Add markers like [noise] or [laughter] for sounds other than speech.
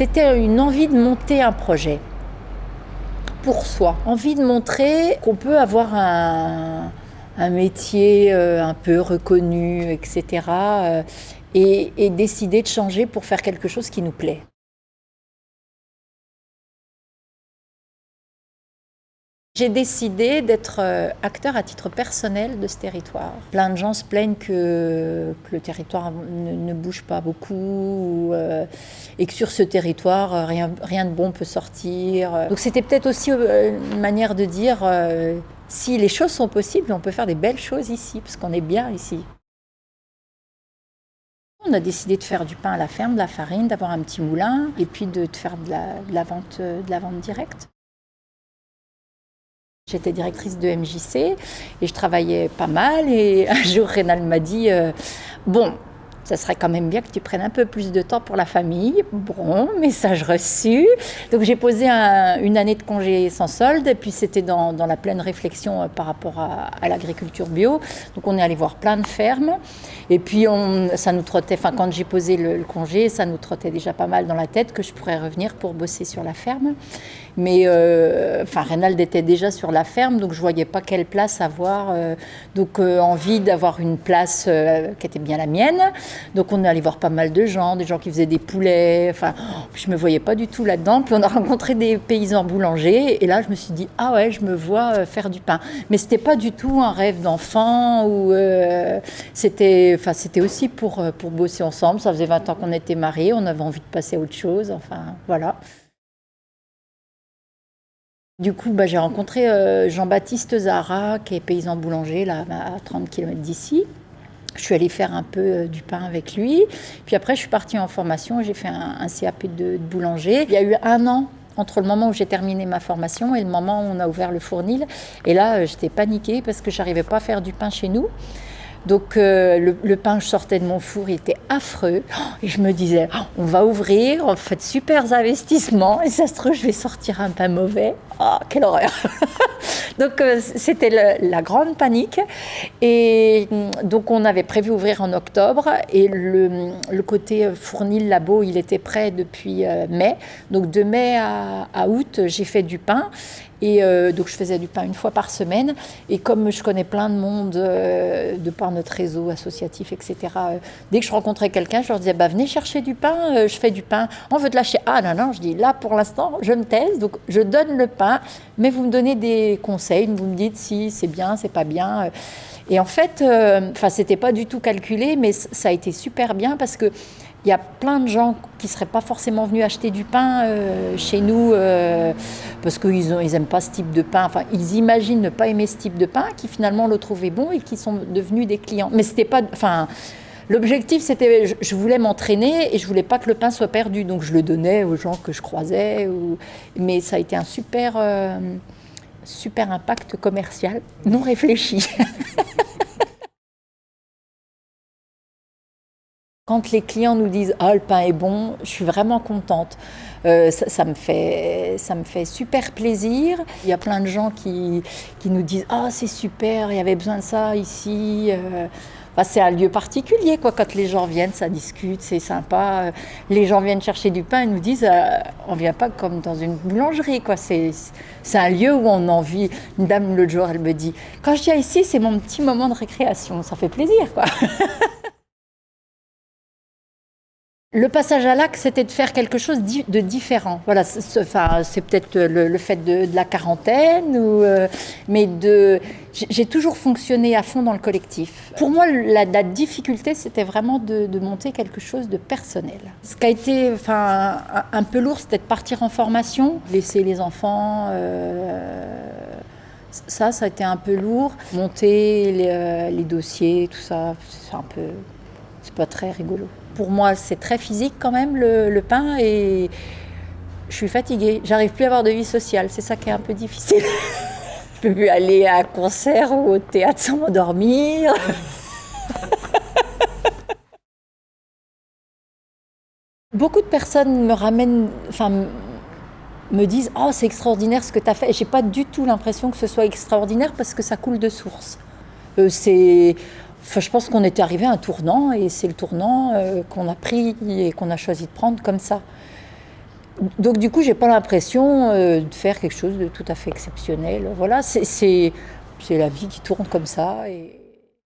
C'était une envie de monter un projet pour soi. Envie de montrer qu'on peut avoir un, métier euh, un peu reconnu, etc. Euh, et décider de changer pour faire quelque chose qui nous plaît. J'ai décidé d'être euh, acteur à titre personnel de ce territoire. Plein de gens se plaignent que, le territoire ne, bouge pas beaucoup et que sur ce territoire, euh, rien, rien de bon peut sortir. Donc c'était peut-être aussi une manière de dire si les choses sont possibles, on peut faire des belles choses ici, parce qu'on est bien ici. On a décidé de faire du pain à la ferme, de la farine, d'avoir un petit moulin et puis de, faire de la, vente, de la vente directe. J'étais directrice de MJC et je travaillais pas mal. Et [laughs] un jour, Rénal m'a dit euh, Bon, ça serait quand même bien que tu prennes un peu plus de temps pour la famille. Bon, message reçu. Donc j'ai posé une année de congé sans solde, et puis c'était dans, la pleine réflexion euh, par rapport à, l'agriculture bio. Donc on est allé voir plein de fermes, et puis ça nous trottait, enfin quand j'ai posé le, congé, ça nous trottait déjà pas mal dans la tête que je pourrais revenir pour bosser sur la ferme. Mais euh, Reynald était déjà sur la ferme, donc je voyais pas quelle place avoir. Euh, donc envie d'avoir une place qui était bien la mienne. Donc on est allé voir pas mal de gens, des gens qui faisaient des poulets. Enfin, je me voyais pas du tout là-dedans. Puis on a rencontré des paysans boulangers. Et là, je me suis dit, ah ouais, je me vois euh, faire du pain. Mais c'était pas du tout un rêve d'enfant. Ou euh, c'était, enfin, aussi pour, euh, pour bosser ensemble. Ça faisait 20 ans qu'on était mariés. On avait envie de passer à autre chose. Enfin, voilà. Du coup, bah, j'ai rencontré Jean-Baptiste Zara, qui est paysan boulanger, là, à 30 km d'ici. Je suis allée faire un peu euh, du pain avec lui. Puis après, je suis partie en formation. J'ai fait un, CAP de, boulanger. Il y a eu un an entre le moment où j'ai terminé ma formation et le moment où on a ouvert le fournil. Et là, euh, j'étais paniquée parce que j'arrivais pas à faire du pain chez nous. Donc euh, le, pain, je sortais de mon four, il était affreux. Et je me disais, oh, on va ouvrir, on fait de super investissements, et ça se trouve, je vais sortir un pain mauvais. Oh, quelle horreur [laughs] Donc euh, c'était la grande panique. Et mm, donc on avait prévu ouvrir en octobre, et le, côté fournil labo, il était prêt depuis euh, mai. Donc de mai à août, j'ai fait du pain. Et euh, donc je faisais du pain une fois par semaine. Et comme je connais plein de monde euh, de par notre réseau associatif, etc., euh, dès que je rencontrais quelqu'un, je leur disais bah, venez chercher du pain, je fais du pain. On veut de lâcher. Ah non, non, je dis là pour l'instant, je me taise, donc je donne le pain, mais vous me donnez des conseils, vous me dites si c'est bien, c'est pas bien. Et en fait, enfin, c'était pas du tout calculé, mais ça a été super bien parce que il y a plein de gens qui ne seraient pas forcément venus acheter du pain euh, chez nous euh, parce qu'ils n'aiment pas ce type de pain. Enfin, ils imaginent ne pas aimer ce type de pain, qui finalement le trouvaient bon et qui sont devenus des clients. Mais c'était pas. Enfin, l'objectif, c'était. Je, voulais m'entraîner et je voulais pas que le pain soit perdu. Donc je le donnais aux gens que je croisais. Mais ça a été un super, euh, super impact commercial non réfléchi. [laughs] Quand les clients nous disent « Ah, le pain est bon », je suis vraiment contente. Euh, ça, me fait, ça me fait super plaisir. Il y a plein de gens qui, qui nous disent « Ah, c'est super, il y avait besoin de ça ici euh. C'est un lieu particulier, quoi. Quand les gens viennent, ça discute, c'est sympa. Les gens viennent chercher du pain et nous disent euh, On vient pas comme dans une boulangerie, quoi. C'est un lieu où on a envie. Une dame, l'autre jour, elle me dit Quand je viens ici, c'est mon petit moment de récréation. Ça fait plaisir, quoi. [laughs] Le passage à l'acte, c'était de faire quelque chose de différent. Voilà, c'est peut-être le, fait de, la quarantaine, ou, euh, mais de, j'ai toujours fonctionné à fond dans le collectif. Pour moi, la, difficulté, c'était vraiment de, monter quelque chose de personnel. Ce qui a été enfin, un, peu lourd, c'était de partir en formation, laisser les enfants. Euh, ça, ça a été un peu lourd. Monter les, euh, les dossiers, tout ça, c'est un peu, c'est pas très rigolo. Pour moi, c'est très physique quand même, le, pain, et je suis fatiguée. J'arrive plus à avoir de vie sociale, c'est ça qui est un peu difficile. [laughs] je peux plus aller à un concert ou au théâtre sans m'endormir. [laughs] Beaucoup de personnes me ramènent, enfin, me disent Oh, c'est extraordinaire ce que tu as fait. Et j'ai pas du tout l'impression que ce soit extraordinaire parce que ça coule de source. Euh, c'est je pense qu'on était arrivé à un tournant et c'est le tournant euh, qu'on a pris et qu'on a choisi de prendre comme ça. Donc du coup, j'ai pas l'impression euh, de faire quelque chose de tout à fait exceptionnel. Voilà, c'est la vie qui tourne comme ça.